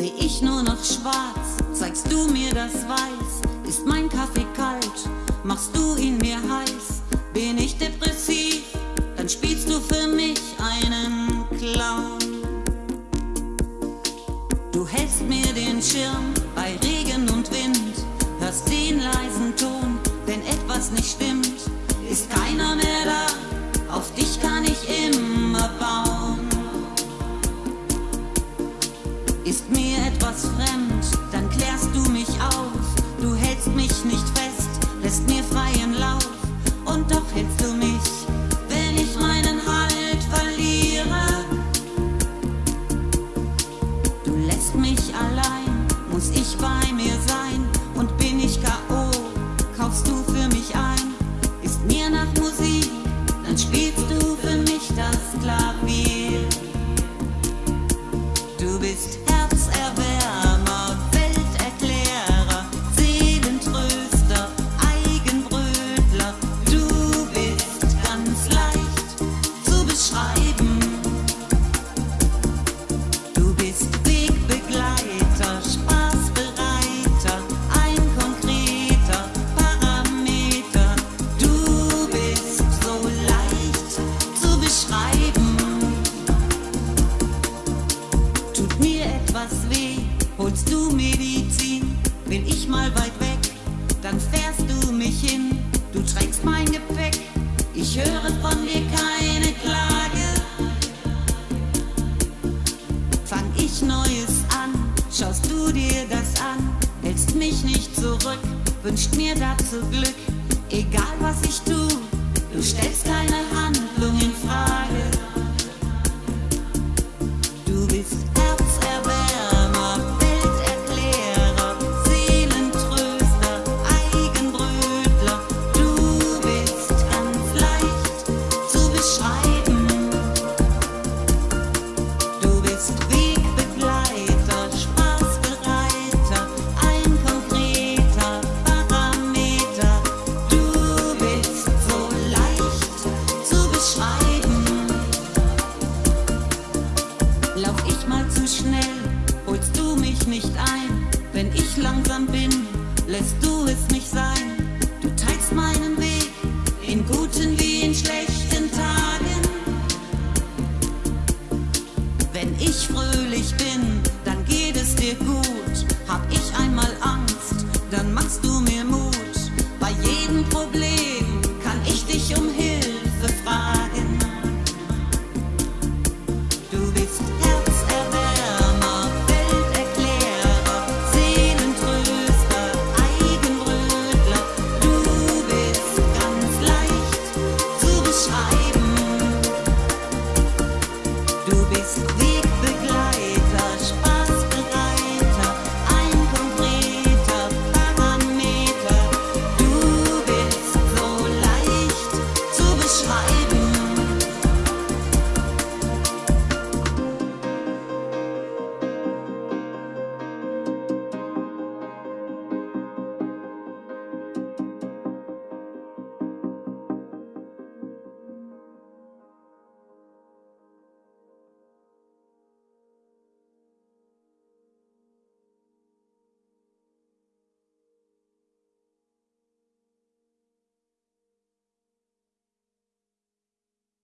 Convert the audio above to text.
seh ich nur noch schwarz. Zeigst du mir das Weiß, ist mein Kaffee kalt, machst du ihn mir heiß. Bin ich depressiv, dann spielst du für mich einen Clown. Du hältst mir den Schirm bei Regen und Wind, hörst den leisen Ton, wenn etwas nicht stimmt, ist keiner mehr da, auf dich kann ich immer bauen. Ich höre von dir keine Klage. Fang ich Neues an, schaust du dir das an, hältst mich nicht zurück, wünscht mir dazu Glück, egal was ich tu, du stellst keine Handlung in Frage. Schnell, holst du mich nicht ein. Wenn ich langsam bin, lässt du es nicht sein. Du teilst meinen Weg in guten wie in schlechten Tagen. Wenn ich fröhlich bin, dann geht es dir gut. Hab ich einmal Angst, dann machst du mir. beschreiben. Du bist Wegbegleiter, Spaßbereiter, ein konkreter Parameter. Du bist so leicht zu beschreiben.